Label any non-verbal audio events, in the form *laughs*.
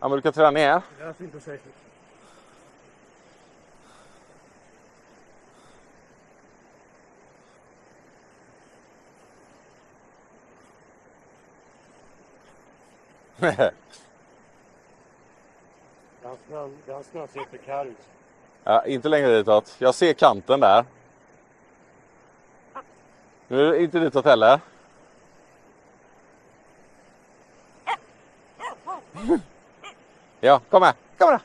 Ja, men du kan träna ner. Det är inte säkert. Ganska, ganska ser prekär ut. ja, inte längre ditåt. Jag ser kanten där. Nu är det inte ditåt heller. *laughs* *laughs* 有够吗够了